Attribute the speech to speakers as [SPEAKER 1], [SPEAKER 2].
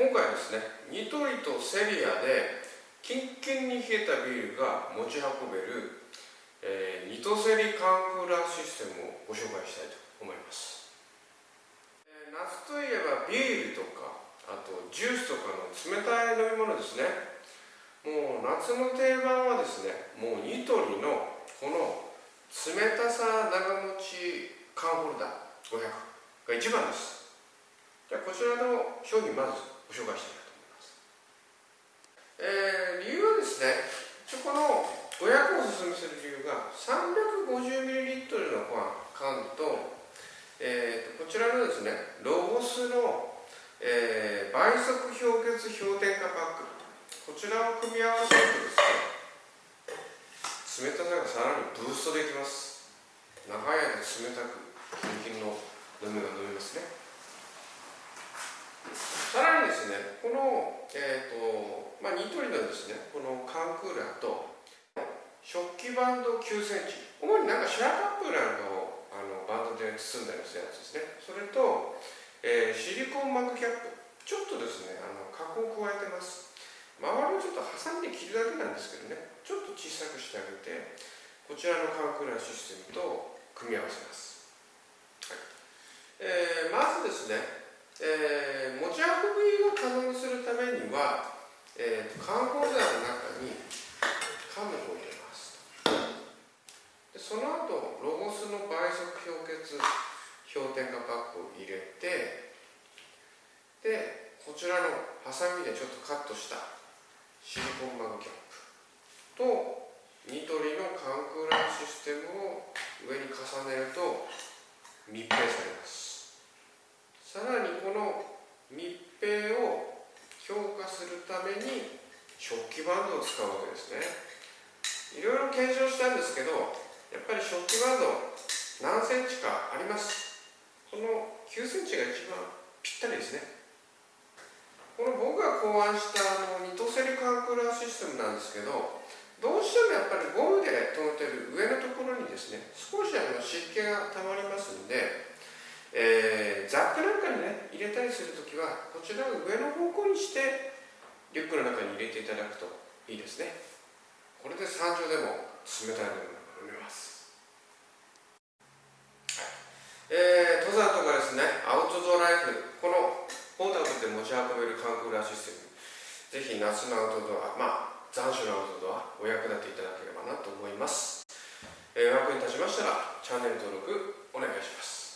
[SPEAKER 1] 今回はですねニトリとセリアでキンキンに冷えたビールが持ち運べる、えー、ニトセリカンクーラーシステムをご紹介したいと思います、えー、夏といえばビールとかあとジュースとかの冷たい飲み物ですね。もう夏の定番はですねもうニトリのこの冷たさ長持ち缶ホルダー500が一番です。じゃあこちらの商品まずご紹介したいと思います。えー、理由はですね、一応この500をおすすめする理由が 350ml の缶と、えー、こちらのですね、ロゴスの、えー、倍速氷結氷点下パック、こちらを組み合わせるとですね、冷たさがさらにブーストできます。長い間冷たく、キンキンの飲みが飲めますね。ね、この、えーとまあ、ニトリのですね、この缶クーラーと、食器バンド9センチ、主になんかシュラカップなんかをあのバンドで包んだりするやつですね。それと、えー、シリコンマグキャップ、ちょっとですね、あの加工を加えてます。周りをちょっと挟んで切るだけなんですけどね、ちょっと小さくしてあげて、こちらの缶クーラーシステムと組み合わせます。はいえー、まずですね、えー、持ち運びを可能にするためには、えー、缶ホルダーの中に缶のを入れますでその後ロゴスの倍速氷結氷点下パックを入れてでこちらのハサミでちょっとカットしたシリコンマグキャップとニトリの缶クーラーシステムを上に重ねると密閉されますさらにこの密閉を強化するために食器バンドを使うわけですね。いろいろ検証したんですけどやっぱり食器バンド何センチかあります。この9センチが一番ぴったりですね。この僕が考案したあのニトセリカンクーラーシステムなんですけどどうしてもやっぱりゴムで留めてる上のところにですね少しあの湿気がたまりますんでえー、ザックなんかにね入れたりするときはこちらを上の方向にしてリュックの中に入れていただくといいですね。これで山頂でも冷たいものが飲めます、えー、登山とかですねアウトドアライフこのポータブルで持ち運べるカンクーラーシステムぜひ夏のアウトドアまあ残暑のアウトドアお役立ていただければなと思います、えー、お役に立ちましたらチャンネル登録お願いします。